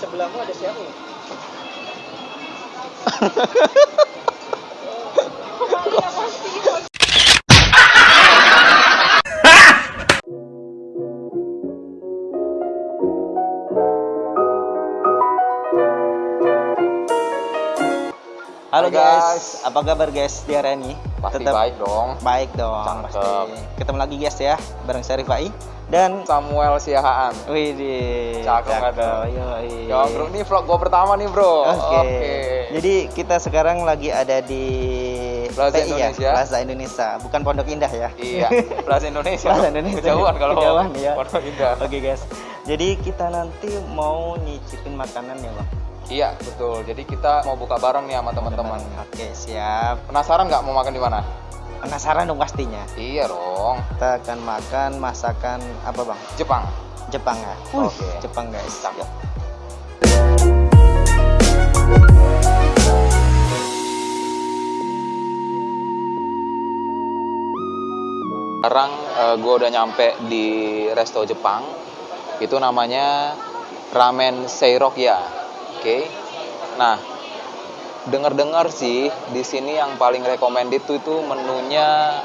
sebelahmu ada siapa? Halo Hai, guys. guys. apa kabar guys di hari ini? Pasti Tetap baik dong. Baik dong, Cakep. pasti. Ketemu lagi guys ya, bareng Syarif Fai dan Samuel Siahaan. Wih, di Cakep nggak tuh? Yoi. Ya bro, ini vlog gue pertama nih bro. Oke. Jadi kita sekarang lagi ada di Plaza PI ya, Indonesia. Plaza Indonesia, bukan Pondok Indah ya. Iya, Plaza Indonesia. Plaza Indonesia. Kejauhan kalau Kejauhan, ya. Pondok Indah. Oke guys. Jadi kita nanti mau nyicipin makanan ya, Bang. Iya, betul. Jadi kita mau buka bareng nih sama teman-teman. Oke, siap. Penasaran nggak mau makan di mana? Penasaran dong pastinya. Iya dong. Kita akan makan masakan apa, Bang? Jepang. Jepang ya. Oke. Jepang guys. Cakep. Sekarang gue udah nyampe di resto Jepang. Itu namanya Ramen Seirokya. Oke. Nah, dengar-dengar sih di sini yang paling recommended itu itu menunya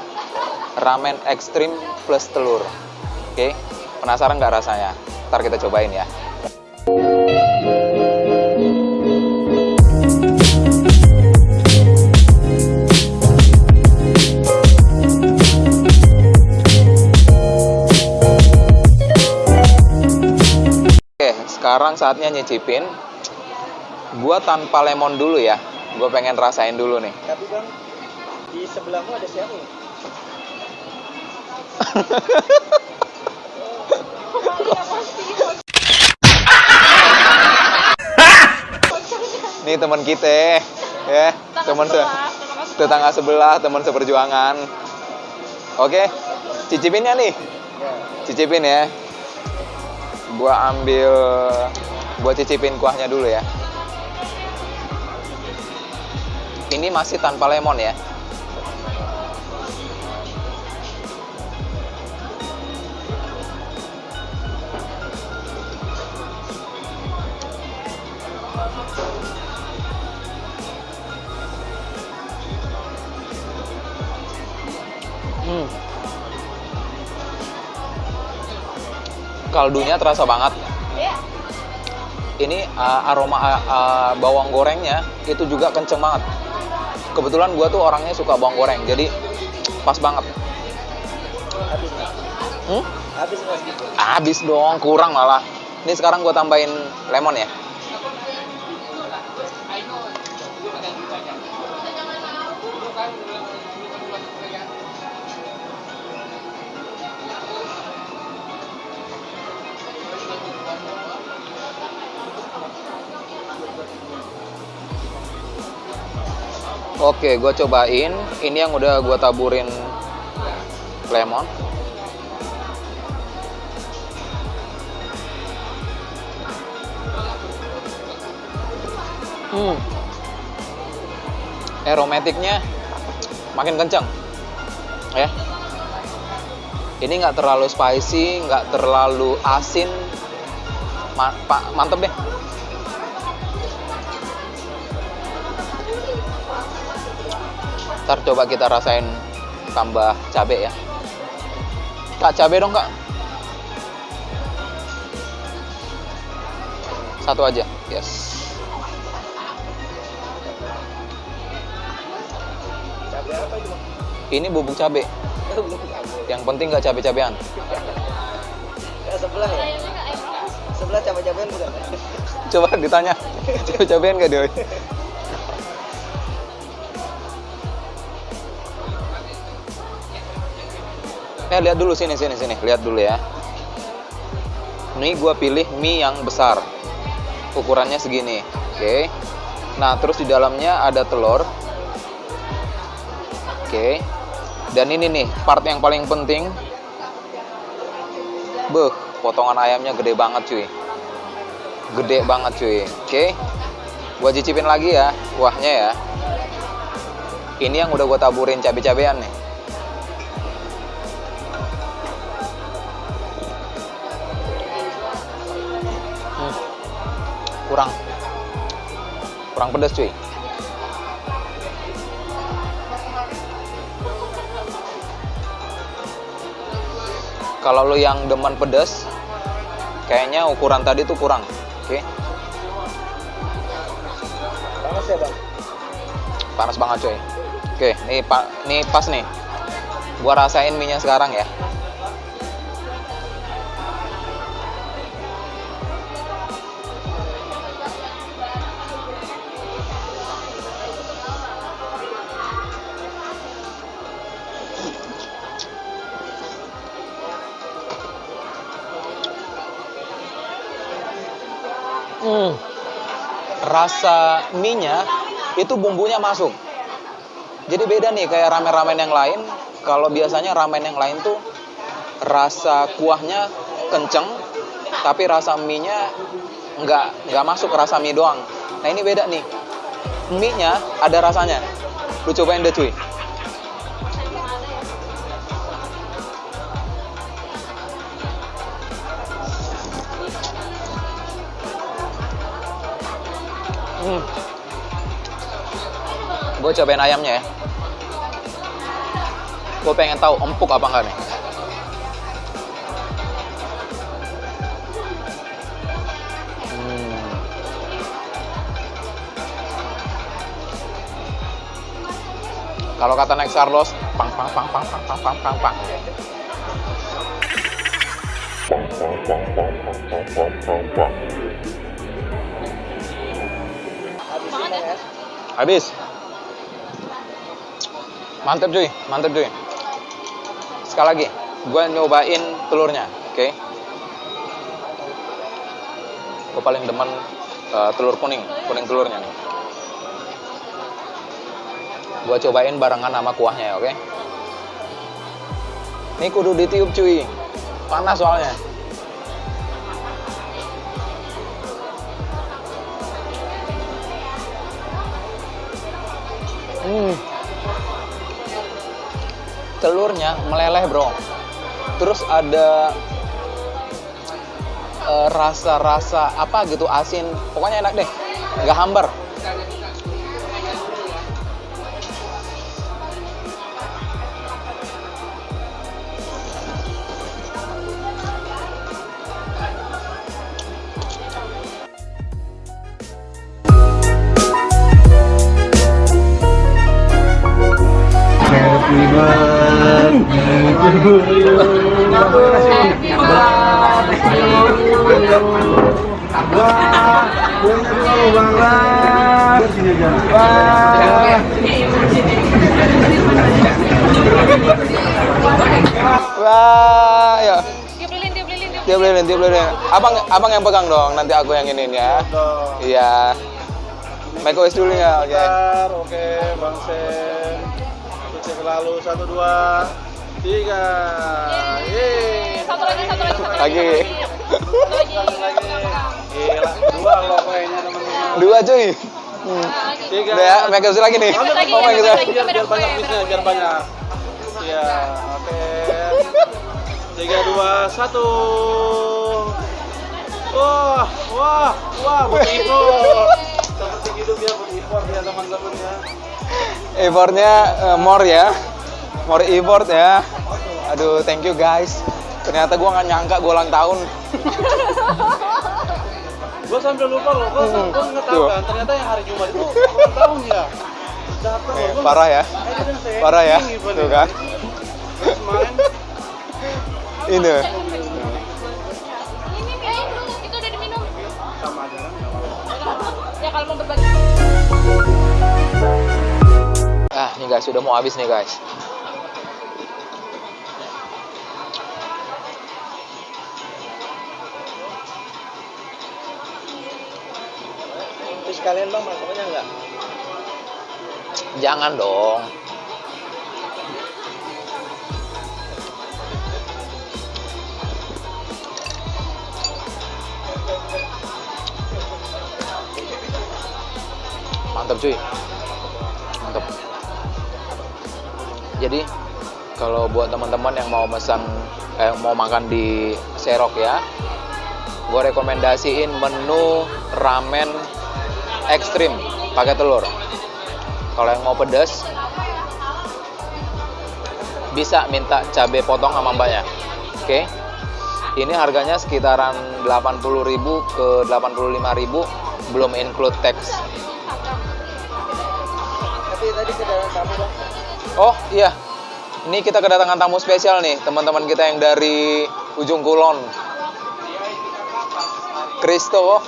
ramen ekstrim plus telur. Oke. Penasaran nggak rasanya? Ntar kita cobain ya. Oke, sekarang saatnya nyicipin. Gua tanpa lemon dulu ya. Gue pengen rasain dulu nih. Tapi Bang, di sebelahmu ada siapa? Nih teman kita, ya, teman se tetangga sebelah, teman seperjuangan. Oke, cicipinnya nih, Ya. cicipin ya. Gua ambil, gua cicipin kuahnya dulu ya. Ini masih tanpa lemon ya. Hmm. Kaldunya terasa banget. Ini uh, aroma uh, uh, bawang gorengnya itu juga kenceng banget. Kebetulan gua tuh orangnya suka bawang goreng, jadi pas banget. Habis. Hmm? Habis gitu. Habis dong, kurang malah. Ini sekarang gua tambahin lemon ya. Oke, gue cobain. Ini yang udah gue taburin lemon. Hmm. Aromatiknya makin kencang. Ya. Ini nggak terlalu spicy, nggak terlalu asin. Ma mantep deh. Ntar coba kita rasain tambah cabe ya. Kak, cabe dong kak. Satu aja, yes. Ini bubuk cabe. Yang penting nggak cabe-cabean. Ya, sebelah ya? Sebelah cabai-cabean bukan? Coba ditanya, cabe-cabean nggak dia? Eh lihat dulu sini sini sini, lihat dulu ya. Ini gua pilih mie yang besar, ukurannya segini, oke. Nah terus di dalamnya ada telur, oke. Dan ini nih part yang paling penting, beh, potongan ayamnya gede banget cuy, gede banget cuy, oke. Gua cicipin lagi ya, kuahnya ya. Ini yang udah gua taburin cabai-cabean nih. Kurang kurang pedas cuy. Kalau lo yang demen pedas kayaknya ukuran tadi tuh kurang oke? Panas ya bang? panas banget cuy. Oke nih pak nih pas nih. Gua rasain minyak sekarang ya Hmm. Rasa mie-nya itu bumbunya masuk. Jadi beda nih kayak ramen-ramen yang lain. Kalau biasanya ramen yang lain tuh rasa kuahnya kenceng, tapi rasa mie-nya nggak nggak masuk rasa mie doang. Nah ini beda nih. Mie-nya ada rasanya. Lu cobain deh cuy. Hmm. Gue cobain ayamnya ya. Gue pengen tahu empuk apa enggak nih. Hmm. Kalau kata Next Carlos, pang pang pang pang pang pang pang pang pang. Habisin Habis. Mantep cuy, mantep cuy. Sekali lagi, gue nyobain telurnya, oke? Gue paling demen eh, telur kuning, kuning telurnya nih. Gue cobain barengan sama kuahnya ya, oke? Ini kudu ditiup cuy, panas soalnya. Hmm. Telurnya meleleh, Bro. Terus ada eh, rasa-rasa apa gitu asin. Pokoknya enak deh. Nggak hambar. Happy birthday to you. Happy tiup lilin. Abang, abang yang pegang dong. Nanti aku yang iniin ya. Iya. Make wish dulu ya, oke. Bentar, oke, Bang Sen. Cek lalu satu dua tiga. Yeay. Satu lagi, satu lagi, satu Lagi. Satu lagi. Satu lagi. Gila, dua loh kayaknya teman-teman. Dua cuy. Hmm. Tiga. Udah ya, make wish lagi nih. Oh. Biar, biar banyak bisnya, biar banyak. Iya, oke. Tiga dua satu. Wah, wah, wah, buat. Seperti hidup ya, buat impor ya teman-teman ya. Effortnya eh, more ya. More effort ya. Aduh, thank you guys. Ternyata gua nggak nyangka gua ulang tahun. Gue sampai lupa loh, gue Hmm. gue nggak tahu kan. Ternyata yang hari Jumat itu ulang tahun ya. Data Nih, loh, gua parah ya. Parah ya. Tuh kan. Ini. Guys, sudah mau habis nih guys. Terus kalian bang martabaknya enggak? Jangan dong. Mantap cuy. Mantap. Jadi kalau buat teman-teman yang mau pesan eh, mau makan di Serok ya, gue rekomendasiin menu ramen ekstrim pakai telur. Kalau yang mau pedas bisa minta cabai potong sama mbaknya. Oke. Ini harganya sekitaran 80.000 ke 85.000 belum include tax. Tapi tadi kedatangan tamu bang. Oh iya, ini kita kedatangan tamu spesial nih, teman-teman kita yang dari ujung kulon. Kristo.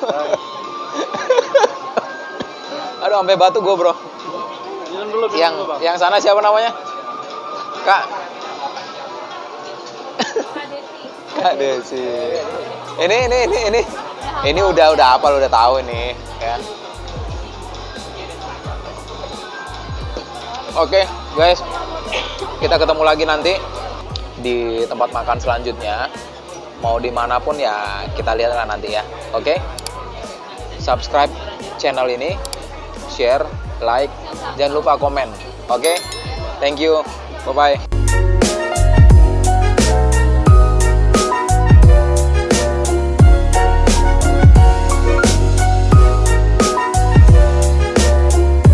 Aduh, sampai batu gue bro. Dulu, Yang dulu, Bang. yang sana siapa namanya? Kak. Kak Desi. Ini ini ini ini ini udah udah apa udah tahu ini ya. Oke guys, kita ketemu lagi nanti di tempat makan selanjutnya. Mau di mana pun ya kita lihat lah nanti ya. Oke, subscribe channel ini, share, like, jangan lupa komen. Oke, thank you, bye bye.